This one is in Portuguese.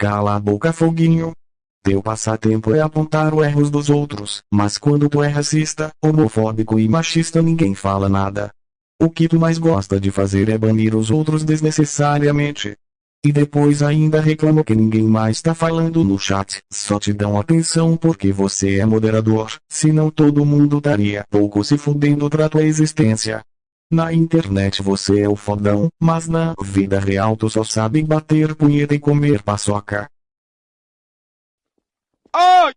Cala a boca foguinho. Teu passatempo é apontar os erros dos outros, mas quando tu é racista, homofóbico e machista ninguém fala nada. O que tu mais gosta de fazer é banir os outros desnecessariamente. E depois ainda reclama que ninguém mais tá falando no chat, só te dão atenção porque você é moderador, senão todo mundo estaria pouco se fudendo pra tua existência. Na internet você é o fodão, mas na vida real tu só sabe bater punheta e comer paçoca. Ai!